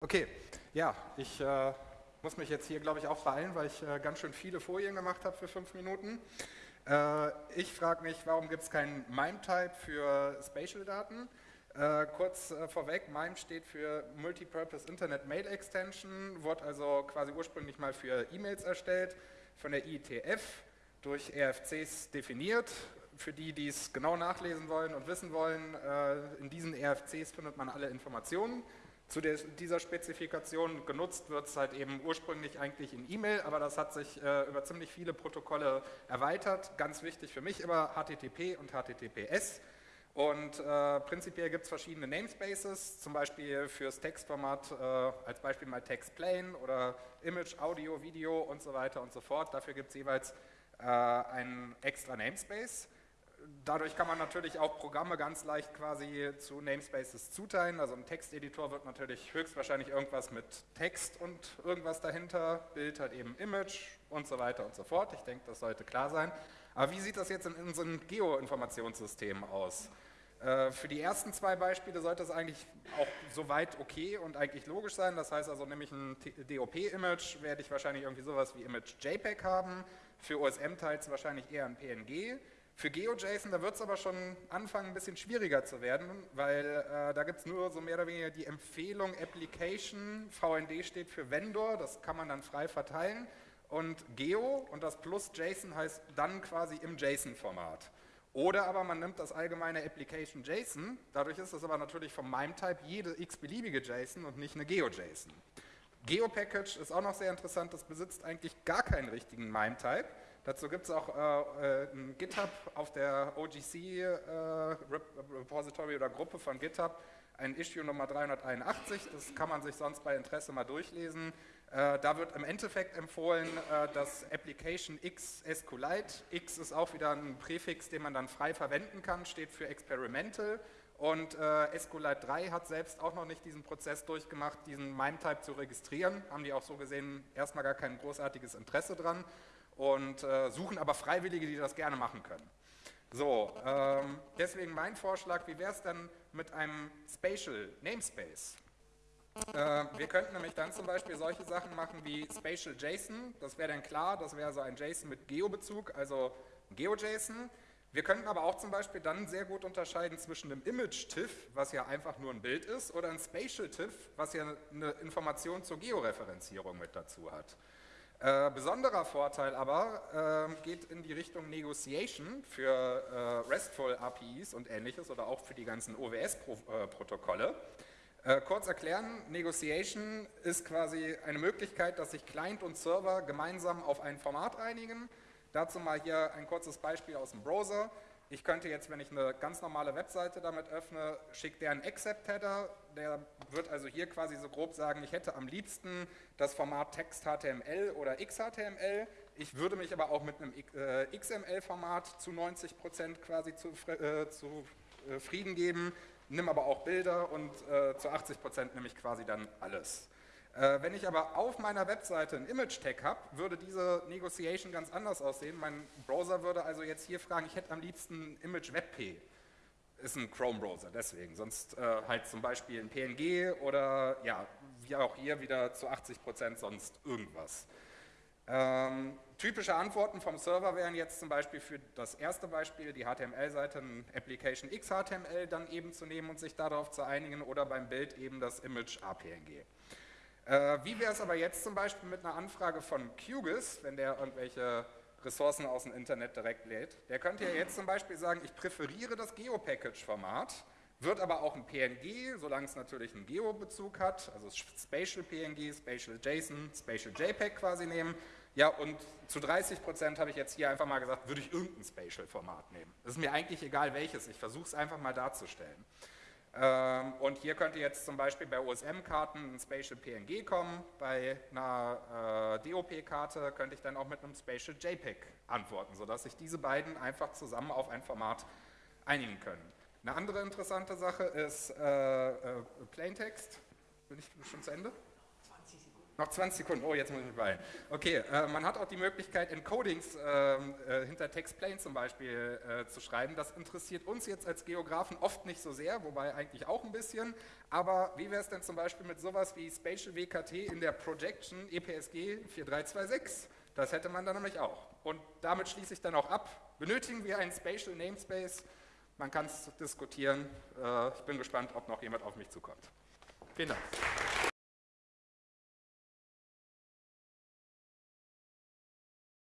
Okay, ja, ich äh, muss mich jetzt hier, glaube ich, auch beeilen, weil ich äh, ganz schön viele Folien gemacht habe für fünf Minuten. Äh, ich frage mich, warum gibt es keinen MIME-Type für Spatial-Daten? Äh, kurz äh, vorweg, MIME steht für Multipurpose Internet Mail Extension, wurde also quasi ursprünglich mal für E-Mails erstellt, von der IETF durch RFCs definiert. Für die, die es genau nachlesen wollen und wissen wollen, äh, in diesen RFCs findet man alle Informationen zu der, dieser Spezifikation genutzt wird es halt eben ursprünglich eigentlich in E-Mail, aber das hat sich äh, über ziemlich viele Protokolle erweitert. Ganz wichtig für mich immer HTTP und HTTPS. Und äh, prinzipiell gibt es verschiedene Namespaces, zum Beispiel fürs Textformat, äh, als Beispiel mal Text Plain oder Image, Audio, Video und so weiter und so fort. Dafür gibt es jeweils äh, einen extra Namespace. Dadurch kann man natürlich auch Programme ganz leicht quasi zu Namespaces zuteilen. Also ein Texteditor wird natürlich höchstwahrscheinlich irgendwas mit Text und irgendwas dahinter, Bild halt eben Image und so weiter und so fort. Ich denke, das sollte klar sein. Aber wie sieht das jetzt in unseren Geo-Informationssystemen aus? Äh, für die ersten zwei Beispiele sollte es eigentlich auch soweit okay und eigentlich logisch sein. Das heißt also, nämlich ein DOP-Image werde ich wahrscheinlich irgendwie sowas wie Image JPEG haben. Für OSM-Teils wahrscheinlich eher ein PNG. Für GeoJSON, da wird es aber schon anfangen, ein bisschen schwieriger zu werden, weil äh, da gibt es nur so mehr oder weniger die Empfehlung Application, VND steht für Vendor, das kann man dann frei verteilen und Geo und das plus JSON heißt dann quasi im JSON-Format. Oder aber man nimmt das allgemeine Application JSON, dadurch ist es aber natürlich vom MIME-Type jede x-beliebige JSON und nicht eine GeoJSON. GeoPackage ist auch noch sehr interessant, das besitzt eigentlich gar keinen richtigen MIME-Type, Dazu gibt es auch äh, äh, ein GitHub auf der OGC äh, Repository oder Gruppe von GitHub, ein Issue Nummer 381, das kann man sich sonst bei Interesse mal durchlesen. Äh, da wird im Endeffekt empfohlen, äh, das Application X SQLite. X ist auch wieder ein Präfix, den man dann frei verwenden kann, steht für Experimental. Und äh, SQLite 3 hat selbst auch noch nicht diesen Prozess durchgemacht, diesen MIME-Type zu registrieren. Haben die auch so gesehen erstmal gar kein großartiges Interesse dran und äh, suchen aber Freiwillige, die das gerne machen können. So, ähm, deswegen mein Vorschlag, wie wäre es denn mit einem Spatial Namespace? Äh, wir könnten nämlich dann zum Beispiel solche Sachen machen wie Spatial JSON, das wäre dann klar, das wäre so ein JSON mit Geo-Bezug, also GeoJSON. Wir könnten aber auch zum Beispiel dann sehr gut unterscheiden zwischen einem Image-TIFF, was ja einfach nur ein Bild ist, oder einem Spatial-TIFF, was ja eine Information zur Georeferenzierung mit dazu hat. Äh, besonderer Vorteil aber äh, geht in die Richtung Negotiation für äh, RESTful APIs und ähnliches oder auch für die ganzen OWS-Protokolle. Äh, kurz erklären, Negotiation ist quasi eine Möglichkeit, dass sich Client und Server gemeinsam auf ein Format einigen. Dazu mal hier ein kurzes Beispiel aus dem Browser. Ich könnte jetzt, wenn ich eine ganz normale Webseite damit öffne, schickt der einen Accept-Header, der wird also hier quasi so grob sagen, ich hätte am liebsten das Format Text HTML oder XHTML, ich würde mich aber auch mit einem äh, XML-Format zu 90 Prozent quasi zu, äh, äh, geben, nimm aber auch Bilder und zu 80 Prozent nehme ich quasi dann alles. Äh, wenn ich aber auf meiner Webseite ein Image-Tag habe, würde diese Negotiation ganz anders aussehen. Mein Browser würde also jetzt hier fragen, ich hätte am liebsten Image WebP. Ist ein Chrome-Browser, deswegen. Sonst äh, halt zum Beispiel ein PNG oder ja, wie auch hier wieder zu 80 Prozent sonst irgendwas. Ähm, typische Antworten vom Server wären jetzt zum Beispiel für das erste Beispiel, die HTML-Seite, ein Application XHTML dann eben zu nehmen und sich darauf zu einigen oder beim Bild eben das Image APNG. Äh, wie wäre es aber jetzt zum Beispiel mit einer Anfrage von QGIS, wenn der irgendwelche Ressourcen aus dem Internet direkt lädt? Der könnte ja jetzt zum Beispiel sagen, ich präferiere das Geo-Package-Format, wird aber auch ein PNG, solange es natürlich einen Geo-Bezug hat, also Spatial PNG, Spatial JSON, Spatial JPEG quasi nehmen. Ja, und zu 30 Prozent habe ich jetzt hier einfach mal gesagt, würde ich irgendein Spatial-Format nehmen. Es ist mir eigentlich egal welches, ich versuche es einfach mal darzustellen. Ähm, und hier könnte jetzt zum Beispiel bei OSM-Karten ein Spatial PNG kommen, bei einer äh, DOP-Karte könnte ich dann auch mit einem Spatial JPEG antworten, sodass sich diese beiden einfach zusammen auf ein Format einigen können. Eine andere interessante Sache ist äh, äh, Plaintext. Bin ich schon zu Ende? 20 Sekunden. Noch 20 Sekunden, oh, jetzt muss ich mich beeilen. Okay, äh, man hat auch die Möglichkeit, Encodings ähm, äh, hinter TextPlain zum Beispiel äh, zu schreiben. Das interessiert uns jetzt als Geografen oft nicht so sehr, wobei eigentlich auch ein bisschen. Aber wie wäre es denn zum Beispiel mit sowas wie Spatial WKT in der Projection EPSG 4326? Das hätte man dann nämlich auch. Und damit schließe ich dann auch ab. Benötigen wir einen Spatial Namespace? Man kann es diskutieren. Äh, ich bin gespannt, ob noch jemand auf mich zukommt. Vielen Dank.